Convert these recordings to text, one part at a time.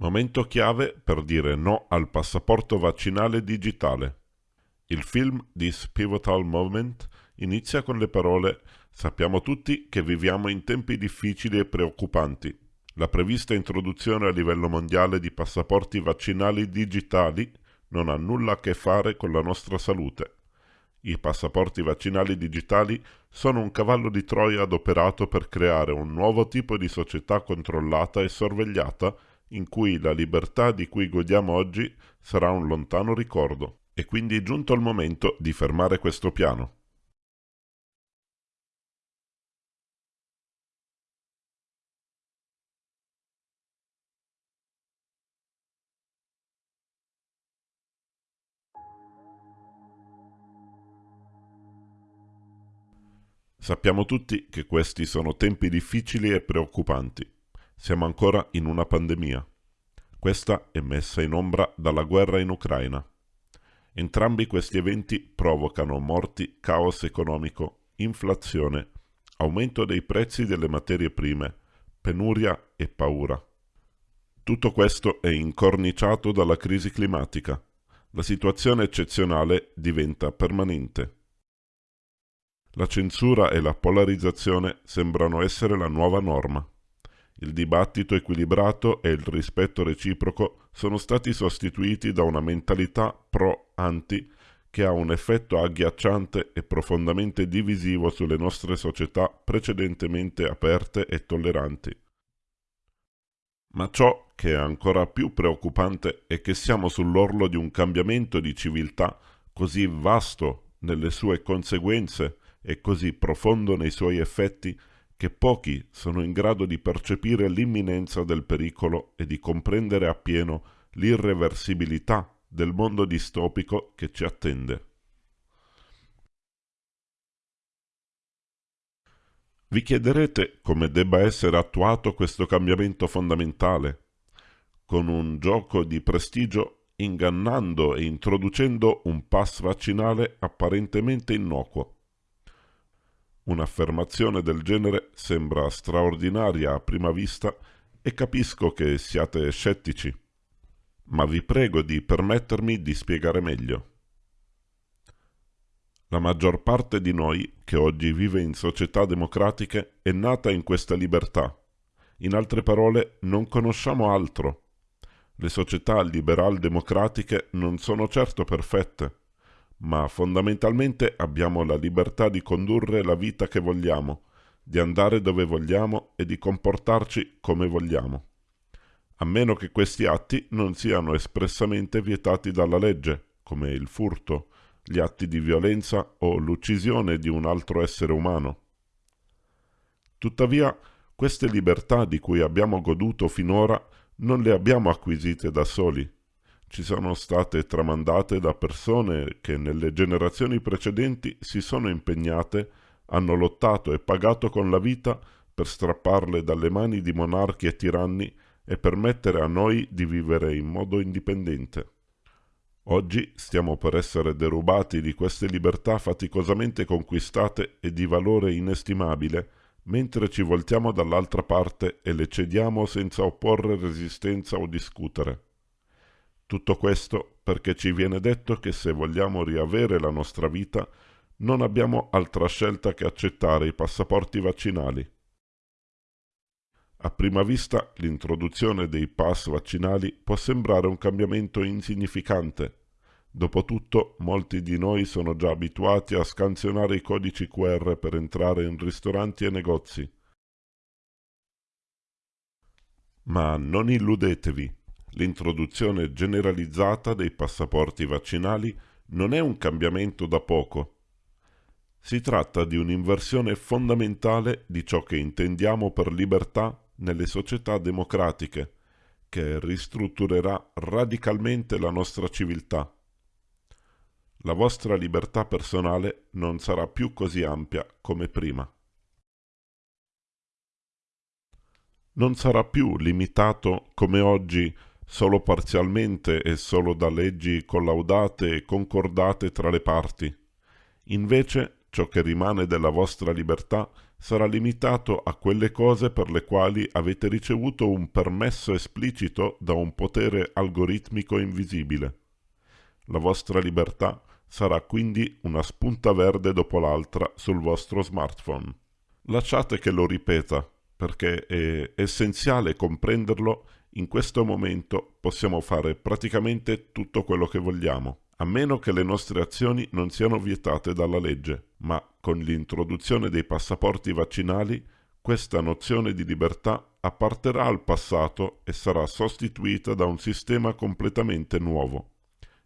Momento chiave per dire no al passaporto vaccinale digitale. Il film This Pivotal Moment inizia con le parole Sappiamo tutti che viviamo in tempi difficili e preoccupanti. La prevista introduzione a livello mondiale di passaporti vaccinali digitali non ha nulla a che fare con la nostra salute. I passaporti vaccinali digitali sono un cavallo di Troia adoperato per creare un nuovo tipo di società controllata e sorvegliata in cui la libertà di cui godiamo oggi sarà un lontano ricordo. È quindi giunto il momento di fermare questo piano. Sappiamo tutti che questi sono tempi difficili e preoccupanti. Siamo ancora in una pandemia. Questa è messa in ombra dalla guerra in Ucraina. Entrambi questi eventi provocano morti, caos economico, inflazione, aumento dei prezzi delle materie prime, penuria e paura. Tutto questo è incorniciato dalla crisi climatica. La situazione eccezionale diventa permanente. La censura e la polarizzazione sembrano essere la nuova norma. Il dibattito equilibrato e il rispetto reciproco sono stati sostituiti da una mentalità pro-anti che ha un effetto agghiacciante e profondamente divisivo sulle nostre società precedentemente aperte e tolleranti. Ma ciò che è ancora più preoccupante è che siamo sull'orlo di un cambiamento di civiltà così vasto nelle sue conseguenze è così profondo nei suoi effetti che pochi sono in grado di percepire l'imminenza del pericolo e di comprendere appieno l'irreversibilità del mondo distopico che ci attende. Vi chiederete come debba essere attuato questo cambiamento fondamentale, con un gioco di prestigio ingannando e introducendo un pass vaccinale apparentemente innocuo. Un'affermazione del genere sembra straordinaria a prima vista e capisco che siate scettici, ma vi prego di permettermi di spiegare meglio. La maggior parte di noi che oggi vive in società democratiche è nata in questa libertà. In altre parole, non conosciamo altro. Le società liberal-democratiche non sono certo perfette, ma fondamentalmente abbiamo la libertà di condurre la vita che vogliamo, di andare dove vogliamo e di comportarci come vogliamo, a meno che questi atti non siano espressamente vietati dalla legge, come il furto, gli atti di violenza o l'uccisione di un altro essere umano. Tuttavia, queste libertà di cui abbiamo goduto finora non le abbiamo acquisite da soli, ci sono state tramandate da persone che nelle generazioni precedenti si sono impegnate, hanno lottato e pagato con la vita per strapparle dalle mani di monarchi e tiranni e permettere a noi di vivere in modo indipendente. Oggi stiamo per essere derubati di queste libertà faticosamente conquistate e di valore inestimabile, mentre ci voltiamo dall'altra parte e le cediamo senza opporre resistenza o discutere. Tutto questo perché ci viene detto che se vogliamo riavere la nostra vita non abbiamo altra scelta che accettare i passaporti vaccinali. A prima vista l'introduzione dei pass vaccinali può sembrare un cambiamento insignificante. Dopotutto molti di noi sono già abituati a scansionare i codici QR per entrare in ristoranti e negozi. Ma non illudetevi, l'introduzione generalizzata dei passaporti vaccinali non è un cambiamento da poco. Si tratta di un'inversione fondamentale di ciò che intendiamo per libertà nelle società democratiche, che ristrutturerà radicalmente la nostra civiltà. La vostra libertà personale non sarà più così ampia come prima. Non sarà più limitato come oggi solo parzialmente e solo da leggi collaudate e concordate tra le parti. Invece ciò che rimane della vostra libertà sarà limitato a quelle cose per le quali avete ricevuto un permesso esplicito da un potere algoritmico invisibile. La vostra libertà sarà quindi una spunta verde dopo l'altra sul vostro smartphone. Lasciate che lo ripeta, perché è essenziale comprenderlo. In questo momento possiamo fare praticamente tutto quello che vogliamo a meno che le nostre azioni non siano vietate dalla legge, ma con l'introduzione dei passaporti vaccinali questa nozione di libertà apparterà al passato e sarà sostituita da un sistema completamente nuovo,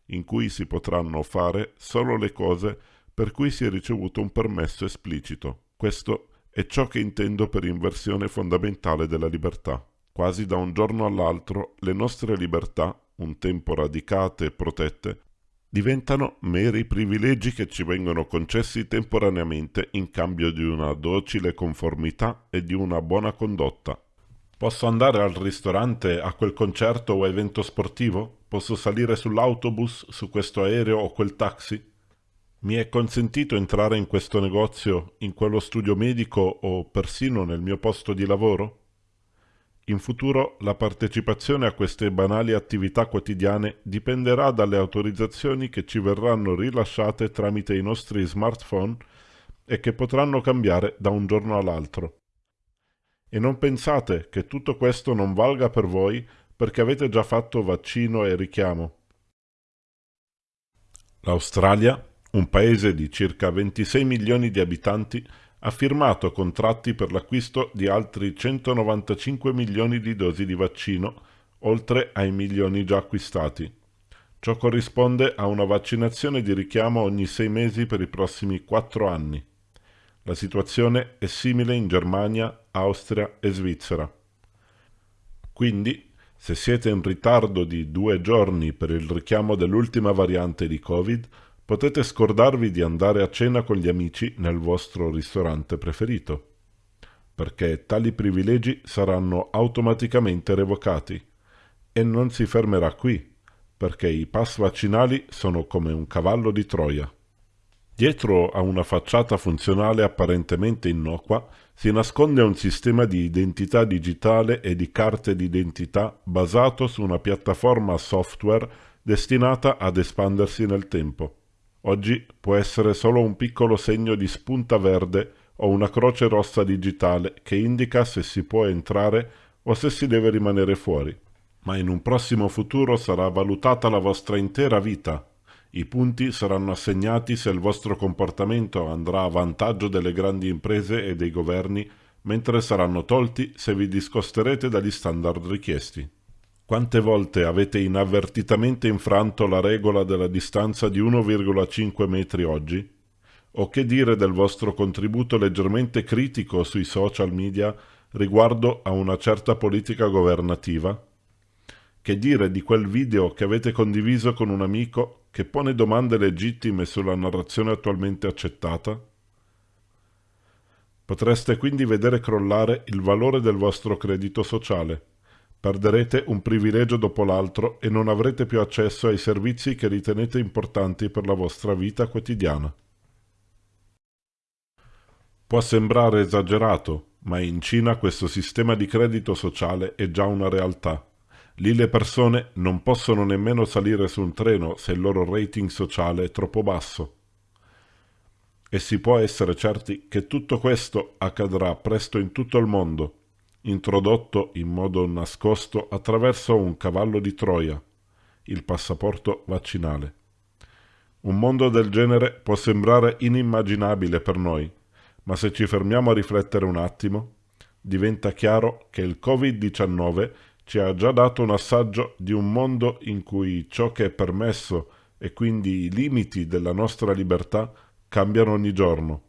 in cui si potranno fare solo le cose per cui si è ricevuto un permesso esplicito. Questo è ciò che intendo per inversione fondamentale della libertà. Quasi da un giorno all'altro le nostre libertà, un tempo radicate e protette, diventano meri privilegi che ci vengono concessi temporaneamente in cambio di una docile conformità e di una buona condotta. Posso andare al ristorante, a quel concerto o evento sportivo? Posso salire sull'autobus, su questo aereo o quel taxi? Mi è consentito entrare in questo negozio, in quello studio medico o persino nel mio posto di lavoro? In futuro la partecipazione a queste banali attività quotidiane dipenderà dalle autorizzazioni che ci verranno rilasciate tramite i nostri smartphone e che potranno cambiare da un giorno all'altro. E non pensate che tutto questo non valga per voi perché avete già fatto vaccino e richiamo. L'Australia, un paese di circa 26 milioni di abitanti, ha firmato contratti per l'acquisto di altri 195 milioni di dosi di vaccino, oltre ai milioni già acquistati. Ciò corrisponde a una vaccinazione di richiamo ogni sei mesi per i prossimi quattro anni. La situazione è simile in Germania, Austria e Svizzera. Quindi, se siete in ritardo di due giorni per il richiamo dell'ultima variante di Covid, potete scordarvi di andare a cena con gli amici nel vostro ristorante preferito, perché tali privilegi saranno automaticamente revocati. E non si fermerà qui, perché i pass vaccinali sono come un cavallo di Troia. Dietro a una facciata funzionale apparentemente innocua si nasconde un sistema di identità digitale e di carte d'identità basato su una piattaforma software destinata ad espandersi nel tempo. Oggi può essere solo un piccolo segno di spunta verde o una croce rossa digitale che indica se si può entrare o se si deve rimanere fuori. Ma in un prossimo futuro sarà valutata la vostra intera vita. I punti saranno assegnati se il vostro comportamento andrà a vantaggio delle grandi imprese e dei governi, mentre saranno tolti se vi discosterete dagli standard richiesti. Quante volte avete inavvertitamente infranto la regola della distanza di 1,5 metri oggi? O che dire del vostro contributo leggermente critico sui social media riguardo a una certa politica governativa? Che dire di quel video che avete condiviso con un amico che pone domande legittime sulla narrazione attualmente accettata? Potreste quindi vedere crollare il valore del vostro credito sociale Perderete un privilegio dopo l'altro e non avrete più accesso ai servizi che ritenete importanti per la vostra vita quotidiana. Può sembrare esagerato, ma in Cina questo sistema di credito sociale è già una realtà. Lì le persone non possono nemmeno salire su un treno se il loro rating sociale è troppo basso. E si può essere certi che tutto questo accadrà presto in tutto il mondo, introdotto in modo nascosto attraverso un cavallo di Troia, il passaporto vaccinale. Un mondo del genere può sembrare inimmaginabile per noi, ma se ci fermiamo a riflettere un attimo, diventa chiaro che il Covid-19 ci ha già dato un assaggio di un mondo in cui ciò che è permesso e quindi i limiti della nostra libertà cambiano ogni giorno.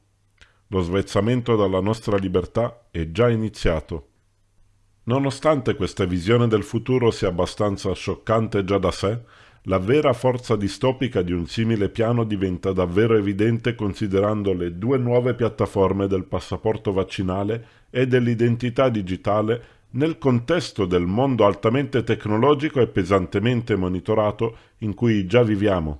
Lo svezzamento dalla nostra libertà è già iniziato. Nonostante questa visione del futuro sia abbastanza scioccante già da sé, la vera forza distopica di un simile piano diventa davvero evidente considerando le due nuove piattaforme del passaporto vaccinale e dell'identità digitale nel contesto del mondo altamente tecnologico e pesantemente monitorato in cui già viviamo.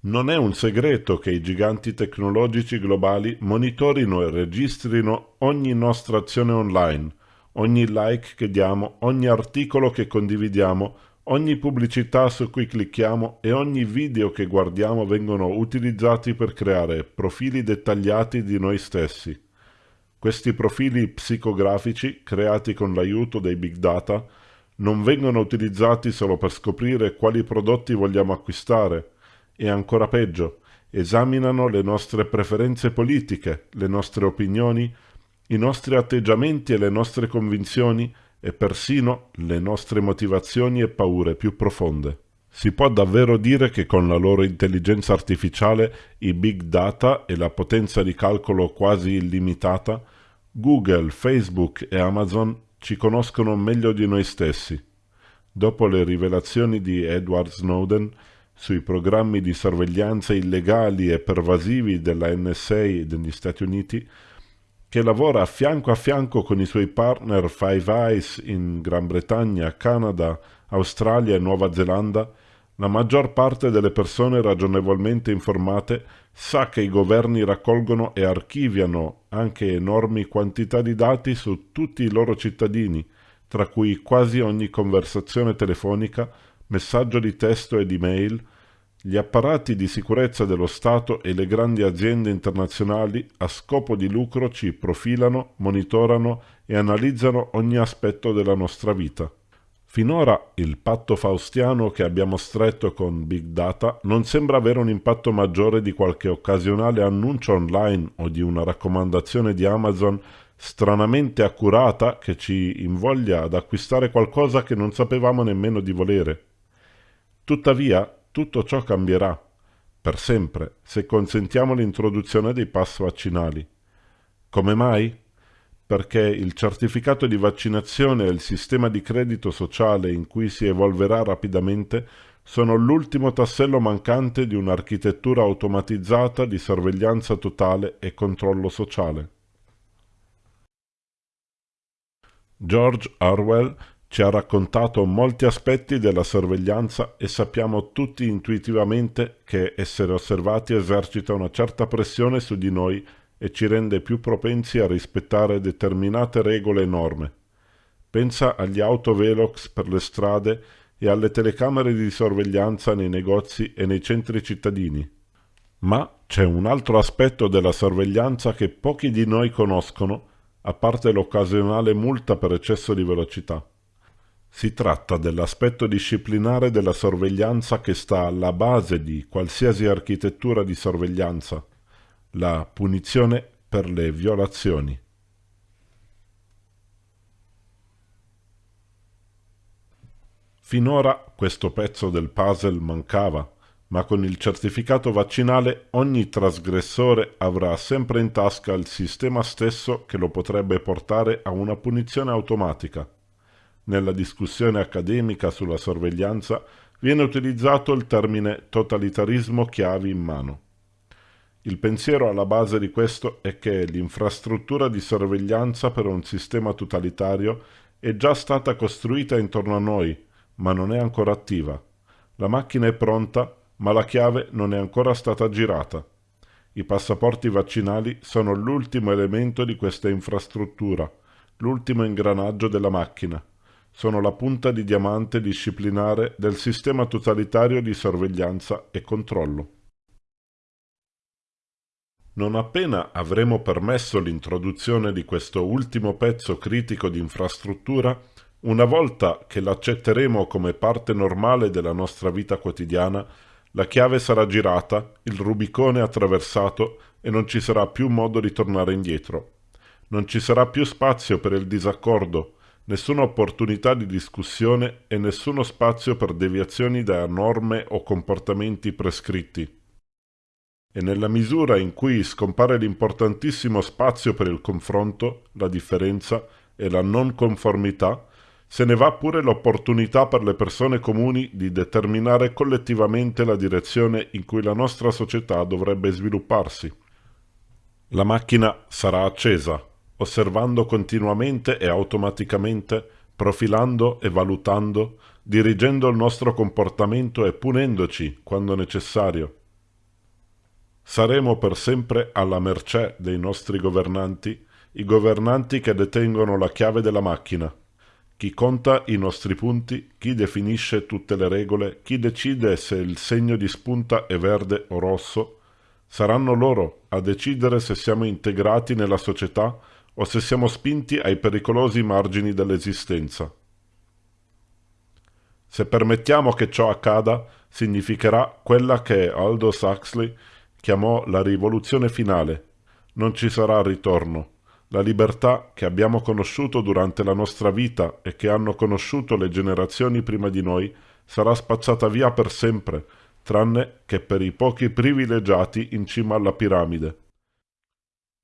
Non è un segreto che i giganti tecnologici globali monitorino e registrino ogni nostra azione online, ogni like che diamo, ogni articolo che condividiamo, ogni pubblicità su cui clicchiamo e ogni video che guardiamo vengono utilizzati per creare profili dettagliati di noi stessi. Questi profili psicografici, creati con l'aiuto dei big data, non vengono utilizzati solo per scoprire quali prodotti vogliamo acquistare, e ancora peggio, esaminano le nostre preferenze politiche, le nostre opinioni, i nostri atteggiamenti e le nostre convinzioni e persino le nostre motivazioni e paure più profonde. Si può davvero dire che con la loro intelligenza artificiale, i big data e la potenza di calcolo quasi illimitata, Google, Facebook e Amazon ci conoscono meglio di noi stessi. Dopo le rivelazioni di Edward Snowden sui programmi di sorveglianza illegali e pervasivi della NSA degli Stati Uniti, che lavora fianco a fianco con i suoi partner Five Eyes in Gran Bretagna, Canada, Australia e Nuova Zelanda, la maggior parte delle persone ragionevolmente informate sa che i governi raccolgono e archiviano anche enormi quantità di dati su tutti i loro cittadini, tra cui quasi ogni conversazione telefonica, messaggio di testo e di mail, gli apparati di sicurezza dello Stato e le grandi aziende internazionali a scopo di lucro ci profilano, monitorano e analizzano ogni aspetto della nostra vita. Finora il patto faustiano che abbiamo stretto con Big Data non sembra avere un impatto maggiore di qualche occasionale annuncio online o di una raccomandazione di Amazon stranamente accurata che ci invoglia ad acquistare qualcosa che non sapevamo nemmeno di volere. Tuttavia, tutto ciò cambierà, per sempre, se consentiamo l'introduzione dei pass vaccinali. Come mai? perché il certificato di vaccinazione e il sistema di credito sociale in cui si evolverà rapidamente sono l'ultimo tassello mancante di un'architettura automatizzata di sorveglianza totale e controllo sociale. George Orwell ci ha raccontato molti aspetti della sorveglianza e sappiamo tutti intuitivamente che essere osservati esercita una certa pressione su di noi e ci rende più propensi a rispettare determinate regole e norme. Pensa agli autovelox per le strade e alle telecamere di sorveglianza nei negozi e nei centri cittadini. Ma c'è un altro aspetto della sorveglianza che pochi di noi conoscono, a parte l'occasionale multa per eccesso di velocità. Si tratta dell'aspetto disciplinare della sorveglianza che sta alla base di qualsiasi architettura di sorveglianza la punizione per le violazioni. Finora questo pezzo del puzzle mancava, ma con il certificato vaccinale ogni trasgressore avrà sempre in tasca il sistema stesso che lo potrebbe portare a una punizione automatica. Nella discussione accademica sulla sorveglianza viene utilizzato il termine totalitarismo chiavi in mano. Il pensiero alla base di questo è che l'infrastruttura di sorveglianza per un sistema totalitario è già stata costruita intorno a noi, ma non è ancora attiva. La macchina è pronta, ma la chiave non è ancora stata girata. I passaporti vaccinali sono l'ultimo elemento di questa infrastruttura, l'ultimo ingranaggio della macchina. Sono la punta di diamante disciplinare del sistema totalitario di sorveglianza e controllo. Non appena avremo permesso l'introduzione di questo ultimo pezzo critico di infrastruttura, una volta che l'accetteremo come parte normale della nostra vita quotidiana, la chiave sarà girata, il Rubicone attraversato e non ci sarà più modo di tornare indietro. Non ci sarà più spazio per il disaccordo, nessuna opportunità di discussione e nessuno spazio per deviazioni da norme o comportamenti prescritti e nella misura in cui scompare l'importantissimo spazio per il confronto, la differenza e la non conformità, se ne va pure l'opportunità per le persone comuni di determinare collettivamente la direzione in cui la nostra società dovrebbe svilupparsi. La macchina sarà accesa, osservando continuamente e automaticamente, profilando e valutando, dirigendo il nostro comportamento e punendoci quando necessario Saremo per sempre alla mercé dei nostri governanti, i governanti che detengono la chiave della macchina. Chi conta i nostri punti, chi definisce tutte le regole, chi decide se il segno di spunta è verde o rosso, saranno loro a decidere se siamo integrati nella società o se siamo spinti ai pericolosi margini dell'esistenza. Se permettiamo che ciò accada, significherà quella che Aldous Huxley chiamò la rivoluzione finale. Non ci sarà ritorno. La libertà che abbiamo conosciuto durante la nostra vita e che hanno conosciuto le generazioni prima di noi sarà spazzata via per sempre, tranne che per i pochi privilegiati in cima alla piramide.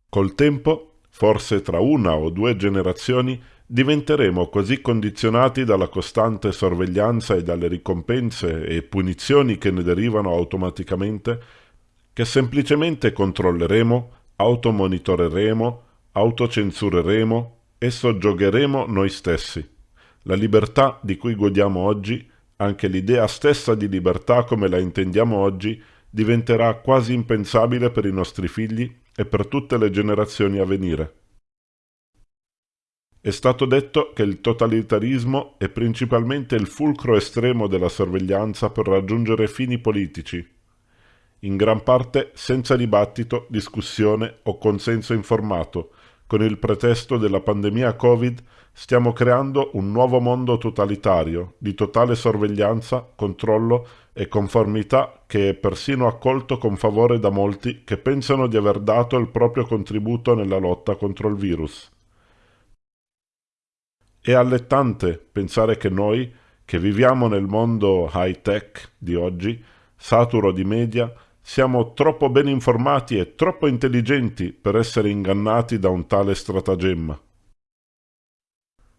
Col tempo, forse tra una o due generazioni, diventeremo così condizionati dalla costante sorveglianza e dalle ricompense e punizioni che ne derivano automaticamente che semplicemente controlleremo, automonitoreremo, autocensureremo e soggiogheremo noi stessi. La libertà di cui godiamo oggi, anche l'idea stessa di libertà come la intendiamo oggi, diventerà quasi impensabile per i nostri figli e per tutte le generazioni a venire. È stato detto che il totalitarismo è principalmente il fulcro estremo della sorveglianza per raggiungere fini politici, in gran parte senza dibattito, discussione o consenso informato. Con il pretesto della pandemia Covid stiamo creando un nuovo mondo totalitario, di totale sorveglianza, controllo e conformità che è persino accolto con favore da molti che pensano di aver dato il proprio contributo nella lotta contro il virus. È allettante pensare che noi, che viviamo nel mondo high-tech di oggi, saturo di media, siamo troppo ben informati e troppo intelligenti per essere ingannati da un tale stratagemma.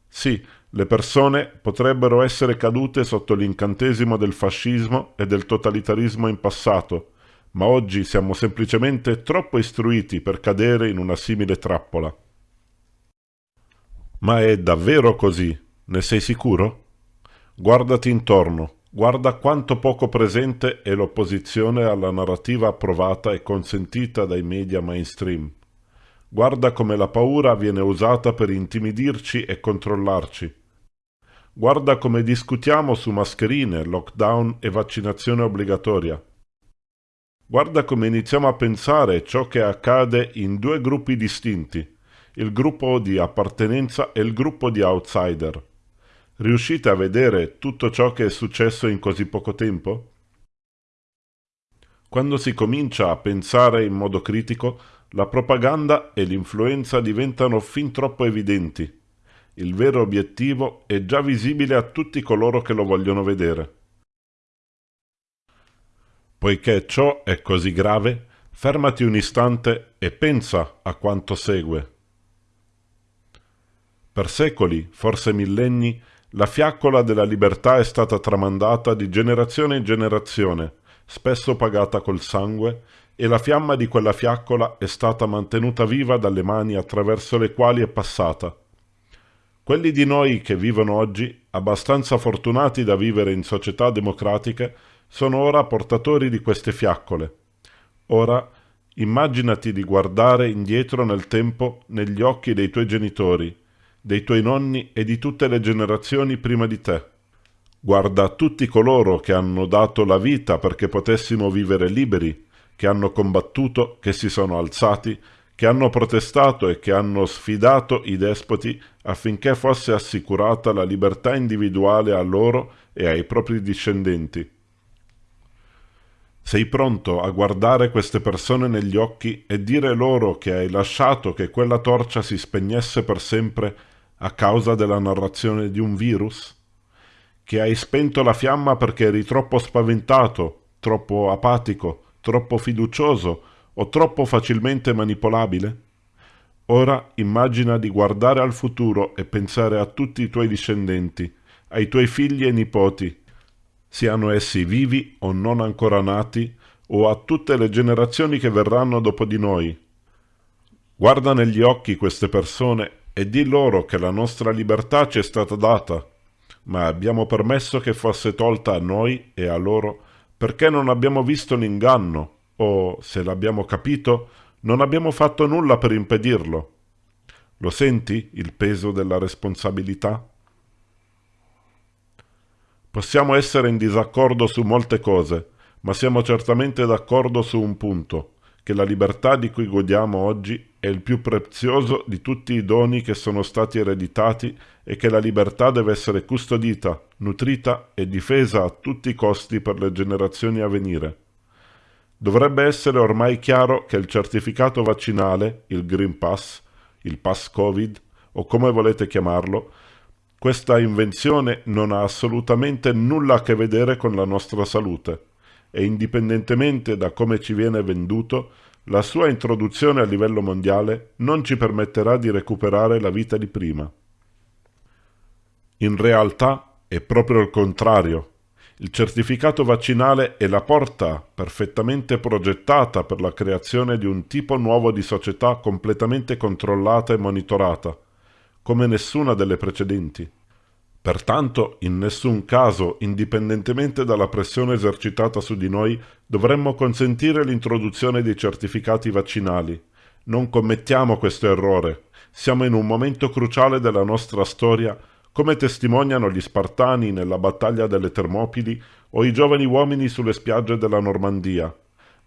Sì, le persone potrebbero essere cadute sotto l'incantesimo del fascismo e del totalitarismo in passato, ma oggi siamo semplicemente troppo istruiti per cadere in una simile trappola. Ma è davvero così? Ne sei sicuro? Guardati intorno. Guarda quanto poco presente è l'opposizione alla narrativa approvata e consentita dai media mainstream. Guarda come la paura viene usata per intimidirci e controllarci. Guarda come discutiamo su mascherine, lockdown e vaccinazione obbligatoria. Guarda come iniziamo a pensare ciò che accade in due gruppi distinti, il gruppo di appartenenza e il gruppo di outsider. Riuscite a vedere tutto ciò che è successo in così poco tempo? Quando si comincia a pensare in modo critico, la propaganda e l'influenza diventano fin troppo evidenti. Il vero obiettivo è già visibile a tutti coloro che lo vogliono vedere. Poiché ciò è così grave, fermati un istante e pensa a quanto segue. Per secoli, forse millenni, la fiaccola della libertà è stata tramandata di generazione in generazione, spesso pagata col sangue, e la fiamma di quella fiaccola è stata mantenuta viva dalle mani attraverso le quali è passata. Quelli di noi che vivono oggi, abbastanza fortunati da vivere in società democratiche, sono ora portatori di queste fiaccole. Ora, immaginati di guardare indietro nel tempo negli occhi dei tuoi genitori, dei tuoi nonni e di tutte le generazioni prima di te. Guarda tutti coloro che hanno dato la vita perché potessimo vivere liberi, che hanno combattuto, che si sono alzati, che hanno protestato e che hanno sfidato i despoti affinché fosse assicurata la libertà individuale a loro e ai propri discendenti. Sei pronto a guardare queste persone negli occhi e dire loro che hai lasciato che quella torcia si spegnesse per sempre a causa della narrazione di un virus? Che hai spento la fiamma perché eri troppo spaventato, troppo apatico, troppo fiducioso o troppo facilmente manipolabile? Ora immagina di guardare al futuro e pensare a tutti i tuoi discendenti, ai tuoi figli e nipoti, siano essi vivi o non ancora nati, o a tutte le generazioni che verranno dopo di noi. Guarda negli occhi queste persone e di loro che la nostra libertà ci è stata data, ma abbiamo permesso che fosse tolta a noi e a loro perché non abbiamo visto l'inganno, o, se l'abbiamo capito, non abbiamo fatto nulla per impedirlo. Lo senti il peso della responsabilità? Possiamo essere in disaccordo su molte cose, ma siamo certamente d'accordo su un punto, che la libertà di cui godiamo oggi è il più prezioso di tutti i doni che sono stati ereditati e che la libertà deve essere custodita, nutrita e difesa a tutti i costi per le generazioni a venire. Dovrebbe essere ormai chiaro che il certificato vaccinale, il Green Pass, il Pass Covid, o come volete chiamarlo, questa invenzione non ha assolutamente nulla a che vedere con la nostra salute e indipendentemente da come ci viene venduto, la sua introduzione a livello mondiale non ci permetterà di recuperare la vita di prima. In realtà è proprio il contrario. Il certificato vaccinale è la porta perfettamente progettata per la creazione di un tipo nuovo di società completamente controllata e monitorata, come nessuna delle precedenti. Pertanto, in nessun caso, indipendentemente dalla pressione esercitata su di noi, dovremmo consentire l'introduzione dei certificati vaccinali. Non commettiamo questo errore. Siamo in un momento cruciale della nostra storia, come testimoniano gli Spartani nella battaglia delle Termopili o i giovani uomini sulle spiagge della Normandia.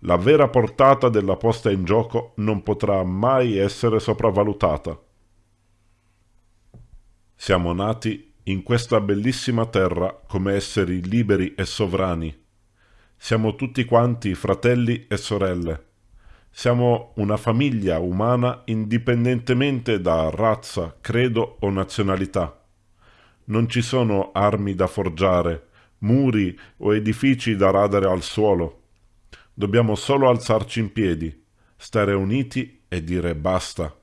La vera portata della posta in gioco non potrà mai essere sopravvalutata. Siamo nati in questa bellissima terra come esseri liberi e sovrani. Siamo tutti quanti fratelli e sorelle. Siamo una famiglia umana indipendentemente da razza, credo o nazionalità. Non ci sono armi da forgiare, muri o edifici da radere al suolo. Dobbiamo solo alzarci in piedi, stare uniti e dire basta.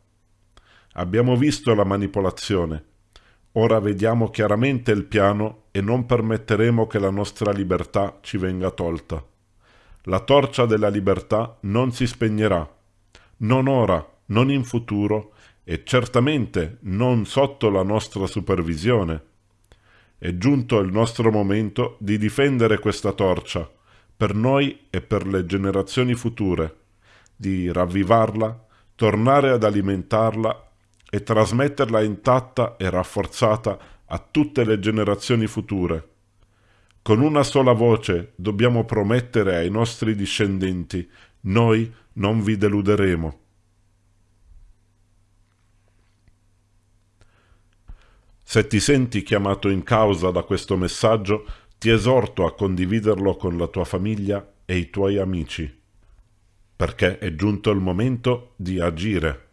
Abbiamo visto la manipolazione Ora vediamo chiaramente il piano e non permetteremo che la nostra libertà ci venga tolta. La torcia della libertà non si spegnerà, non ora, non in futuro e certamente non sotto la nostra supervisione. È giunto il nostro momento di difendere questa torcia, per noi e per le generazioni future, di ravvivarla, tornare ad alimentarla e trasmetterla intatta e rafforzata a tutte le generazioni future. Con una sola voce dobbiamo promettere ai nostri discendenti, noi non vi deluderemo. Se ti senti chiamato in causa da questo messaggio, ti esorto a condividerlo con la tua famiglia e i tuoi amici, perché è giunto il momento di agire.